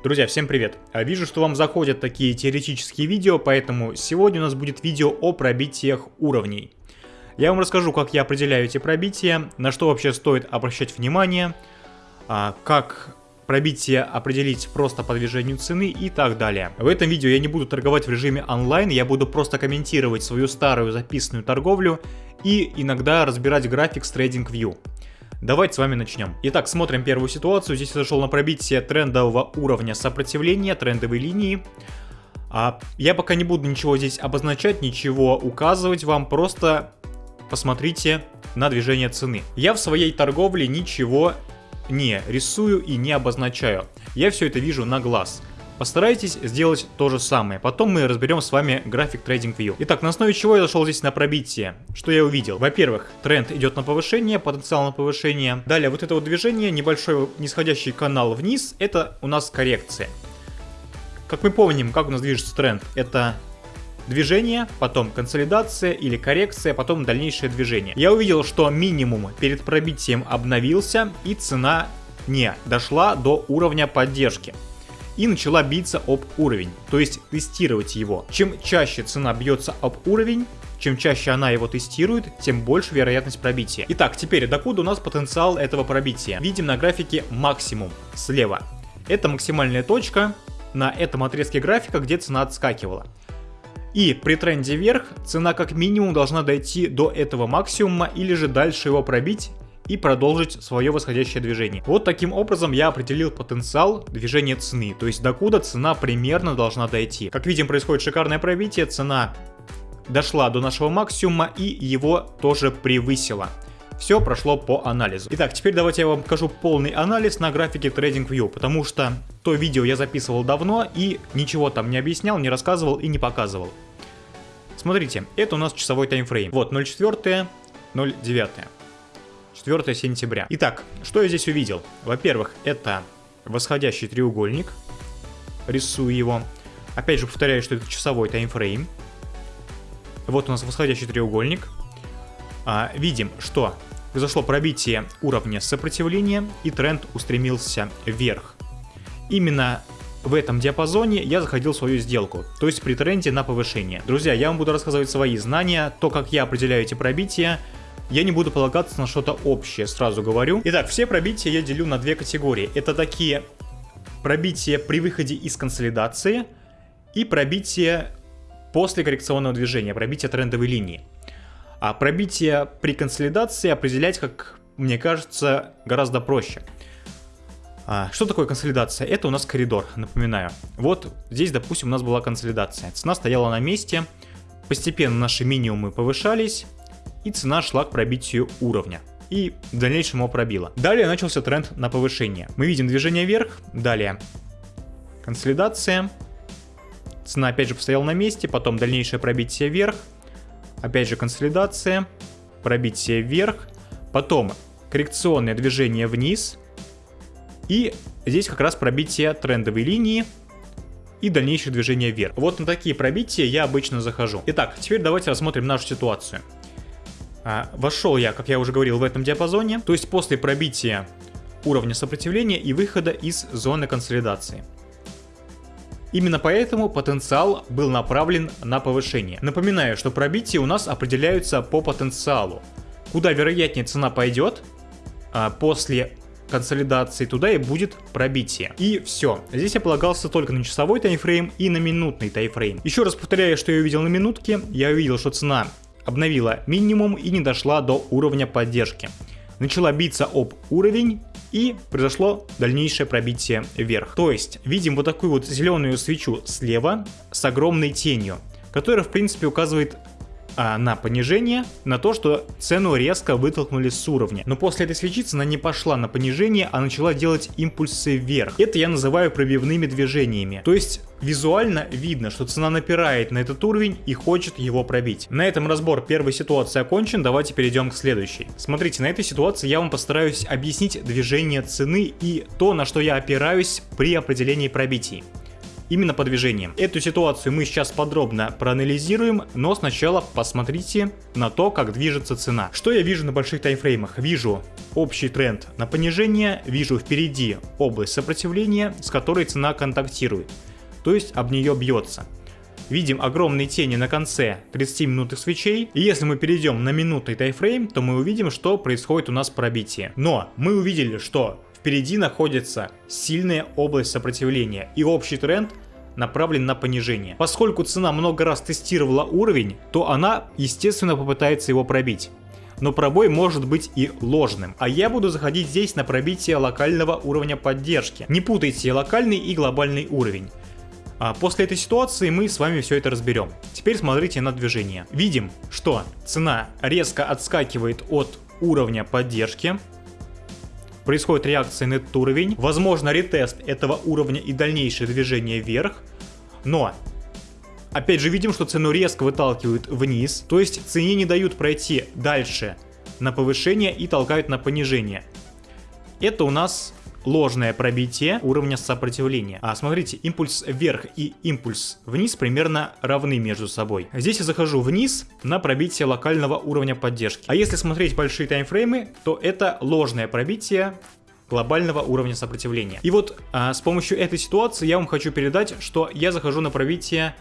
Друзья, всем привет! А, вижу, что вам заходят такие теоретические видео, поэтому сегодня у нас будет видео о пробитиях уровней. Я вам расскажу, как я определяю эти пробития, на что вообще стоит обращать внимание, а, как пробитие определить просто по движению цены и так далее. В этом видео я не буду торговать в режиме онлайн, я буду просто комментировать свою старую записанную торговлю и иногда разбирать график с TradingView. Давайте с вами начнем. Итак, смотрим первую ситуацию. Здесь я зашел на пробитие трендового уровня сопротивления, трендовой линии. А я пока не буду ничего здесь обозначать, ничего указывать вам, просто посмотрите на движение цены. Я в своей торговле ничего не рисую и не обозначаю. Я все это вижу на глаз. Постарайтесь сделать то же самое. Потом мы разберем с вами график TradingView. Итак, на основе чего я зашел здесь на пробитие? Что я увидел? Во-первых, тренд идет на повышение, потенциал на повышение. Далее, вот это вот движение, небольшой нисходящий канал вниз, это у нас коррекция. Как мы помним, как у нас движется тренд, это движение, потом консолидация или коррекция, потом дальнейшее движение. Я увидел, что минимум перед пробитием обновился и цена не дошла до уровня поддержки и начала биться об уровень, то есть тестировать его. Чем чаще цена бьется об уровень, чем чаще она его тестирует, тем больше вероятность пробития. Итак, теперь докуда у нас потенциал этого пробития? Видим на графике максимум слева. Это максимальная точка на этом отрезке графика, где цена отскакивала. И при тренде вверх цена как минимум должна дойти до этого максимума или же дальше его пробить и продолжить свое восходящее движение. Вот таким образом я определил потенциал движения цены, то есть докуда цена примерно должна дойти. Как видим, происходит шикарное пробитие, цена дошла до нашего максимума и его тоже превысила. Все прошло по анализу. Итак, теперь давайте я вам покажу полный анализ на графике TradingView, потому что то видео я записывал давно и ничего там не объяснял, не рассказывал и не показывал. Смотрите, это у нас часовой таймфрейм. Вот 0.4, 0.9. 4 сентября. Итак, что я здесь увидел? Во-первых, это восходящий треугольник. Рисую его. Опять же повторяю, что это часовой таймфрейм. Вот у нас восходящий треугольник. А, видим, что произошло пробитие уровня сопротивления и тренд устремился вверх. Именно в этом диапазоне я заходил в свою сделку, то есть при тренде на повышение. Друзья, я вам буду рассказывать свои знания, то, как я определяю эти пробития, я не буду полагаться на что-то общее, сразу говорю. Итак, все пробития я делю на две категории. Это такие пробития при выходе из консолидации и пробитие после коррекционного движения, пробитие трендовой линии. А пробитие при консолидации определять, как мне кажется, гораздо проще. А, что такое консолидация? Это у нас коридор, напоминаю. Вот здесь, допустим, у нас была консолидация. Цена стояла на месте, постепенно наши минимумы повышались, и цена шла к пробитию уровня. И в дальнейшем его пробила. Далее начался тренд на повышение. Мы видим движение вверх, далее консолидация, цена опять же постояла на месте, потом дальнейшее пробитие вверх, опять же консолидация, пробитие вверх, потом коррекционное движение вниз, и здесь как раз пробитие трендовой линии, и дальнейшее движение вверх. Вот на такие пробития я обычно захожу. Итак, теперь давайте рассмотрим нашу ситуацию. А, вошел я, как я уже говорил, в этом диапазоне, то есть после пробития уровня сопротивления и выхода из зоны консолидации. Именно поэтому потенциал был направлен на повышение. Напоминаю, что пробития у нас определяются по потенциалу. Куда вероятнее цена пойдет а, после консолидации, туда и будет пробитие. И все. Здесь я полагался только на часовой таймфрейм и на минутный таймфрейм. Еще раз повторяю, что я увидел на минутке. Я увидел, что цена обновила минимум и не дошла до уровня поддержки. Начала биться об уровень и произошло дальнейшее пробитие вверх. То есть видим вот такую вот зеленую свечу слева с огромной тенью, которая в принципе указывает а, на понижение, на то, что цену резко вытолкнули с уровня. Но после этой свечи цена не пошла на понижение, а начала делать импульсы вверх. Это я называю пробивными движениями. То есть визуально видно, что цена напирает на этот уровень и хочет его пробить. На этом разбор первой ситуации окончен, давайте перейдем к следующей. Смотрите, на этой ситуации я вам постараюсь объяснить движение цены и то, на что я опираюсь при определении пробитий. Именно по движениям. Эту ситуацию мы сейчас подробно проанализируем, но сначала посмотрите на то, как движется цена. Что я вижу на больших таймфреймах? Вижу общий тренд на понижение, вижу впереди область сопротивления, с которой цена контактирует, то есть об нее бьется видим огромные тени на конце 30-минутных свечей. И если мы перейдем на минутный тайфрейм, то мы увидим, что происходит у нас пробитие. Но мы увидели, что впереди находится сильная область сопротивления и общий тренд направлен на понижение. Поскольку цена много раз тестировала уровень, то она, естественно, попытается его пробить но пробой может быть и ложным. А я буду заходить здесь на пробитие локального уровня поддержки. Не путайте локальный и глобальный уровень. А после этой ситуации мы с вами все это разберем. Теперь смотрите на движение. Видим, что цена резко отскакивает от уровня поддержки. Происходит реакция на этот уровень. Возможно ретест этого уровня и дальнейшее движение вверх. Но опять же видим, что цену резко выталкивают вниз. То есть цене не дают пройти дальше на повышение и толкают на понижение. Это у нас ложное пробитие уровня сопротивления. А смотрите, импульс вверх и импульс вниз примерно равны между собой. Здесь я захожу вниз на пробитие локального уровня поддержки. А если смотреть большие таймфреймы, то это ложное пробитие глобального уровня сопротивления. И вот а, с помощью этой ситуации я вам хочу передать, что я захожу на пробитие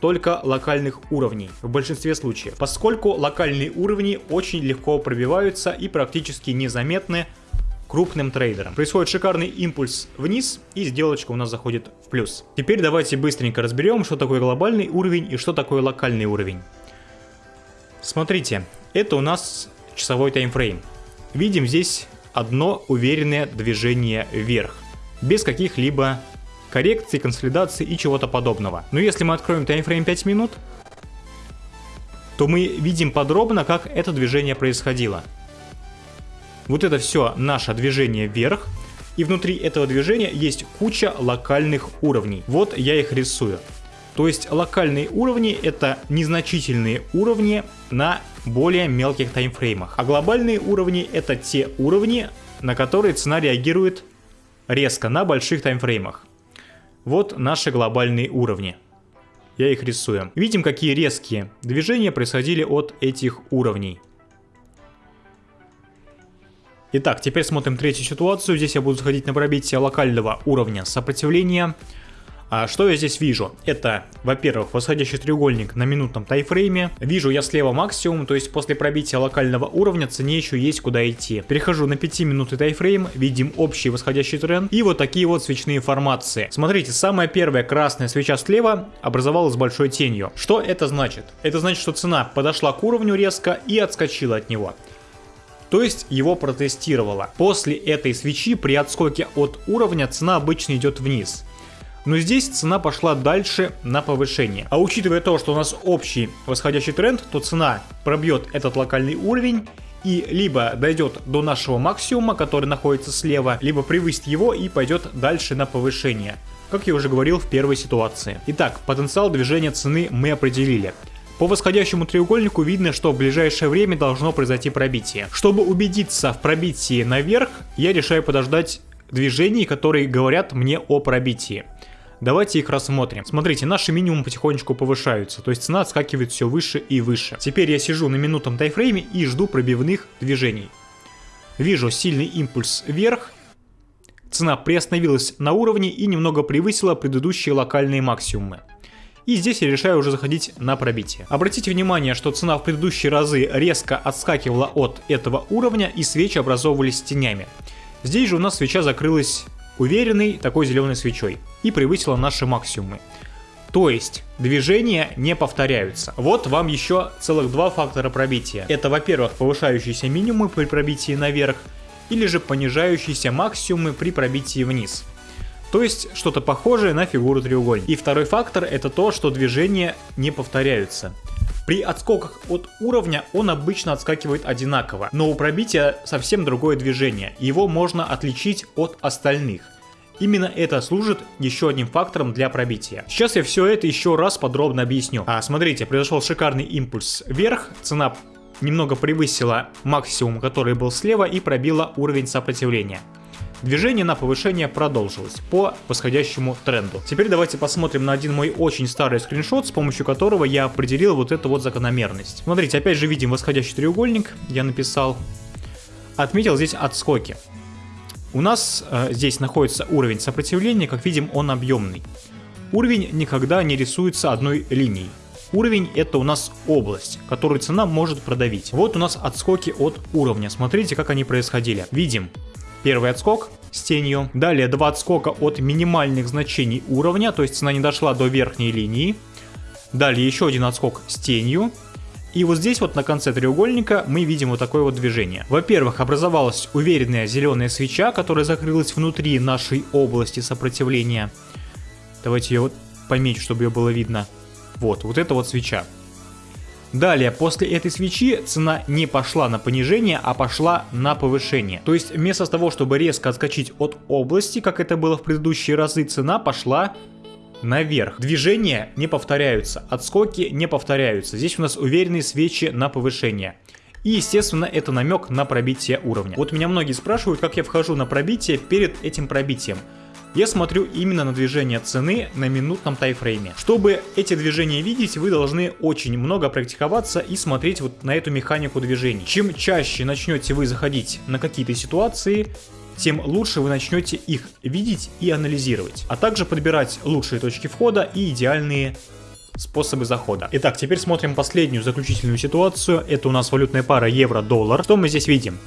только локальных уровней в большинстве случаев, поскольку локальные уровни очень легко пробиваются и практически незаметны крупным трейдерам. Происходит шикарный импульс вниз и сделочка у нас заходит в плюс. Теперь давайте быстренько разберем, что такое глобальный уровень и что такое локальный уровень. Смотрите, это у нас часовой таймфрейм. Видим здесь одно уверенное движение вверх, без каких-либо коррекций, консолидаций и чего-то подобного. Но если мы откроем таймфрейм 5 минут, то мы видим подробно, как это движение происходило. Вот это все наше движение вверх. И внутри этого движения есть куча локальных уровней. Вот я их рисую. То есть локальные уровни это незначительные уровни на более мелких таймфреймах. А глобальные уровни это те уровни, на которые цена реагирует резко на больших таймфреймах. Вот наши глобальные уровни. Я их рисую. Видим, какие резкие движения происходили от этих уровней. Итак, теперь смотрим третью ситуацию. Здесь я буду заходить на пробитие локального уровня сопротивления. А что я здесь вижу? Это, во-первых, восходящий треугольник на минутном тайфрейме. Вижу я слева максимум, то есть после пробития локального уровня цене еще есть куда идти. Перехожу на 5 минутный тайфрейм, видим общий восходящий тренд и вот такие вот свечные формации. Смотрите, самая первая красная свеча слева образовалась большой тенью. Что это значит? Это значит, что цена подошла к уровню резко и отскочила от него то есть его протестировала. После этой свечи при отскоке от уровня цена обычно идет вниз. Но здесь цена пошла дальше на повышение. А учитывая то, что у нас общий восходящий тренд, то цена пробьет этот локальный уровень и либо дойдет до нашего максимума, который находится слева, либо превысит его и пойдет дальше на повышение как я уже говорил в первой ситуации. Итак, потенциал движения цены мы определили. По восходящему треугольнику видно, что в ближайшее время должно произойти пробитие. Чтобы убедиться в пробитии наверх, я решаю подождать движений, которые говорят мне о пробитии. Давайте их рассмотрим. Смотрите, наши минимум потихонечку повышаются, то есть цена отскакивает все выше и выше. Теперь я сижу на минутном тайфрейме и жду пробивных движений. Вижу сильный импульс вверх, цена приостановилась на уровне и немного превысила предыдущие локальные максимумы. И здесь я решаю уже заходить на пробитие. Обратите внимание, что цена в предыдущие разы резко отскакивала от этого уровня и свечи образовывались тенями. Здесь же у нас свеча закрылась уверенной такой зеленой свечой и превысила наши максимумы. То есть движения не повторяются. Вот вам еще целых два фактора пробития. Это, во-первых, повышающиеся минимумы при пробитии наверх, или же понижающиеся максимумы при пробитии вниз. То есть что-то похожее на фигуру треугольника. И второй фактор это то, что движения не повторяются. При отскоках от уровня он обычно отскакивает одинаково, но у пробития совсем другое движение, его можно отличить от остальных. Именно это служит еще одним фактором для пробития. Сейчас я все это еще раз подробно объясню. А, смотрите, произошел шикарный импульс вверх, цена немного превысила максимум, который был слева и пробила уровень сопротивления. Движение на повышение продолжилось по восходящему тренду. Теперь давайте посмотрим на один мой очень старый скриншот, с помощью которого я определил вот эту вот закономерность. Смотрите, опять же видим восходящий треугольник, я написал. Отметил здесь отскоки. У нас э, здесь находится уровень сопротивления, как видим он объемный. Уровень никогда не рисуется одной линией. Уровень это у нас область, которую цена может продавить. Вот у нас отскоки от уровня. Смотрите, как они происходили. Видим первый отскок с тенью. Далее два отскока от минимальных значений уровня, то есть цена не дошла до верхней линии. Далее еще один отскок с тенью. И вот здесь вот на конце треугольника мы видим вот такое вот движение. Во-первых, образовалась уверенная зеленая свеча, которая закрылась внутри нашей области сопротивления. Давайте ее вот помечу, чтобы ее было видно. Вот, вот это вот свеча. Далее, после этой свечи цена не пошла на понижение, а пошла на повышение. То есть вместо того, чтобы резко отскочить от области, как это было в предыдущие разы, цена пошла наверх. Движения не повторяются, отскоки не повторяются. Здесь у нас уверенные свечи на повышение. И, естественно, это намек на пробитие уровня. Вот меня многие спрашивают, как я вхожу на пробитие перед этим пробитием я смотрю именно на движение цены на минутном тайфрейме. Чтобы эти движения видеть, вы должны очень много практиковаться и смотреть вот на эту механику движений. Чем чаще начнете вы заходить на какие-то ситуации, тем лучше вы начнете их видеть и анализировать, а также подбирать лучшие точки входа и идеальные способы захода. Итак, теперь смотрим последнюю заключительную ситуацию. Это у нас валютная пара евро-доллар. Что мы здесь видим?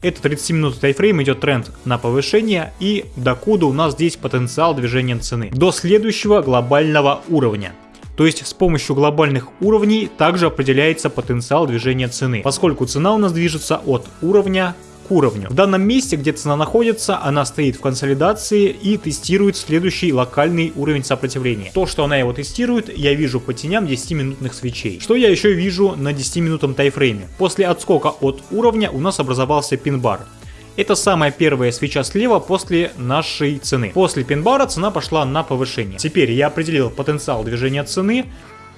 Это 30 минут тайфрейм идет тренд на повышение и докуда у нас здесь потенциал движения цены. До следующего глобального уровня. То есть с помощью глобальных уровней также определяется потенциал движения цены, поскольку цена у нас движется от уровня уровню. В данном месте, где цена находится, она стоит в консолидации и тестирует следующий локальный уровень сопротивления. То, что она его тестирует, я вижу по теням 10-минутных свечей. Что я еще вижу на 10-минутном тайфрейме? После отскока от уровня у нас образовался пин-бар. Это самая первая свеча слева после нашей цены. После пин-бара цена пошла на повышение. Теперь я определил потенциал движения цены.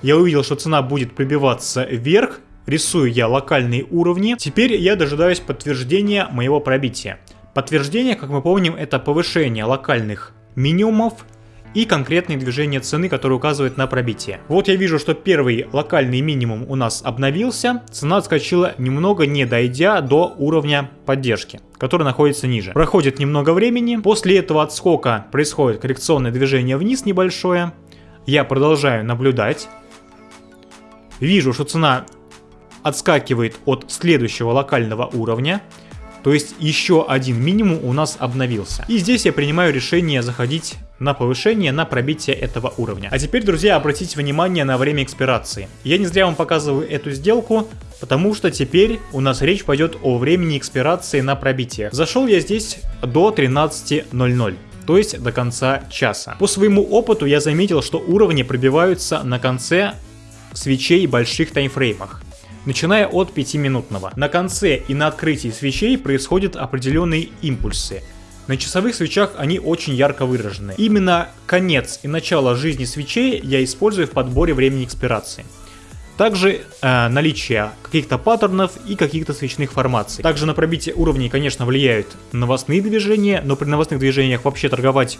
Я увидел, что цена будет пробиваться вверх, Рисую я локальные уровни. Теперь я дожидаюсь подтверждения моего пробития. Подтверждение, как мы помним, это повышение локальных минимумов и конкретные движения цены, которые указывают на пробитие. Вот я вижу, что первый локальный минимум у нас обновился, цена отскочила немного, не дойдя до уровня поддержки, который находится ниже. Проходит немного времени, после этого отскока происходит коррекционное движение вниз небольшое, я продолжаю наблюдать, вижу, что цена отскакивает от следующего локального уровня, то есть еще один минимум у нас обновился. И здесь я принимаю решение заходить на повышение, на пробитие этого уровня. А теперь, друзья, обратите внимание на время экспирации. Я не зря вам показываю эту сделку, потому что теперь у нас речь пойдет о времени экспирации на пробитие. Зашел я здесь до 13.00 то есть до конца часа. По своему опыту я заметил, что уровни пробиваются на конце свечей больших таймфреймах начиная от 5-минутного. На конце и на открытии свечей происходят определенные импульсы. На часовых свечах они очень ярко выражены. Именно конец и начало жизни свечей я использую в подборе времени экспирации. Также э, наличие каких-то паттернов и каких-то свечных формаций. Также на пробитие уровней, конечно, влияют новостные движения, но при новостных движениях вообще торговать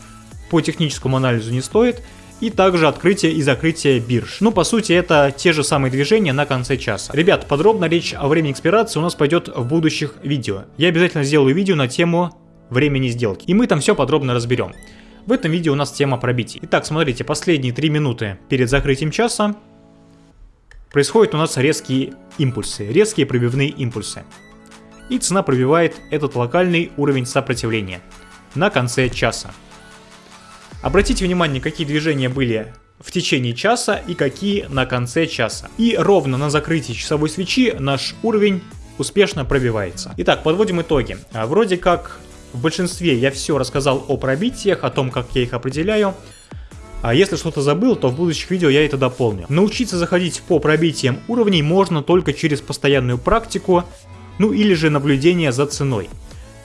по техническому анализу не стоит и также открытие и закрытие бирж. Ну, по сути, это те же самые движения на конце часа. Ребят, подробно речь о времени экспирации у нас пойдет в будущих видео. Я обязательно сделаю видео на тему времени сделки, и мы там все подробно разберем. В этом видео у нас тема пробитий. Итак, смотрите, последние 3 минуты перед закрытием часа происходят у нас резкие импульсы, резкие пробивные импульсы. И цена пробивает этот локальный уровень сопротивления на конце часа. Обратите внимание, какие движения были в течение часа и какие на конце часа. И ровно на закрытии часовой свечи наш уровень успешно пробивается. Итак, подводим итоги. А, вроде как в большинстве я все рассказал о пробитиях, о том, как я их определяю. А если что-то забыл, то в будущих видео я это дополню. Научиться заходить по пробитиям уровней можно только через постоянную практику, ну или же наблюдение за ценой.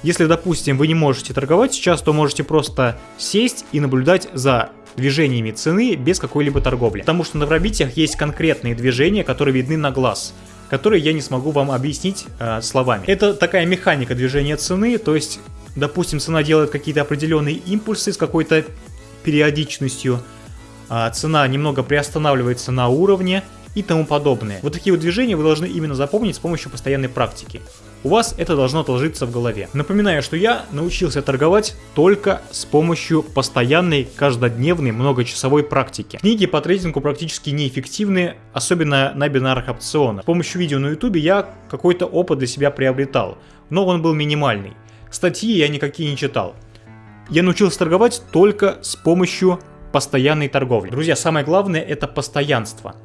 Если, допустим, вы не можете торговать сейчас, то можете просто сесть и наблюдать за движениями цены без какой-либо торговли. Потому что на пробитиях есть конкретные движения, которые видны на глаз которые я не смогу вам объяснить э, словами. Это такая механика движения цены, то есть допустим, цена делает какие-то определенные импульсы с какой-то периодичностью, а цена немного приостанавливается на уровне и тому подобное. Вот такие вот движения вы должны именно запомнить с помощью постоянной практики. У вас это должно отложиться в голове. Напоминаю, что я научился торговать только с помощью постоянной, каждодневной, многочасовой практики. Книги по трейдингу практически неэффективны, особенно на бинарных опционах. С помощью видео на ютубе я какой-то опыт для себя приобретал, но он был минимальный. Статьи я никакие не читал. Я научился торговать только с помощью постоянной торговли. Друзья, самое главное это постоянство.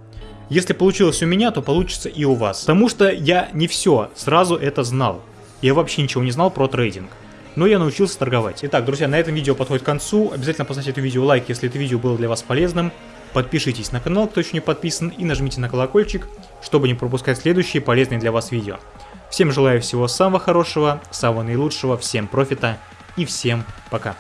Если получилось у меня, то получится и у вас. Потому что я не все сразу это знал. Я вообще ничего не знал про трейдинг. Но я научился торговать. Итак, друзья, на этом видео подходит к концу. Обязательно поставьте это видео лайк, если это видео было для вас полезным. Подпишитесь на канал, кто еще не подписан, и нажмите на колокольчик, чтобы не пропускать следующие полезные для вас видео. Всем желаю всего самого хорошего, самого наилучшего, всем профита и всем пока.